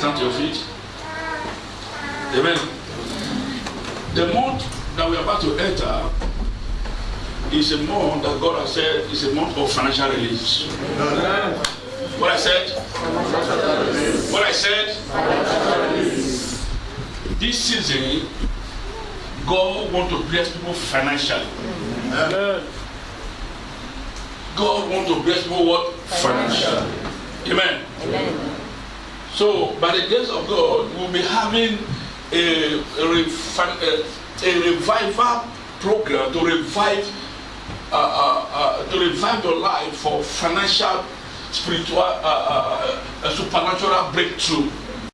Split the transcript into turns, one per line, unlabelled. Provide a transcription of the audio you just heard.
stand to your feet. Amen. The month that we are about to enter is a month that God has said is a month of financial release. What I said? What I said? This season, God want to bless people financially. Amen. God want to bless people what? Financially. Amen. So, by the grace of God, we'll be having a, a, a revival program to revive, uh, uh, uh, to revive your life for financial, spiritual, uh, uh, uh, supernatural breakthrough.